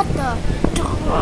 What the?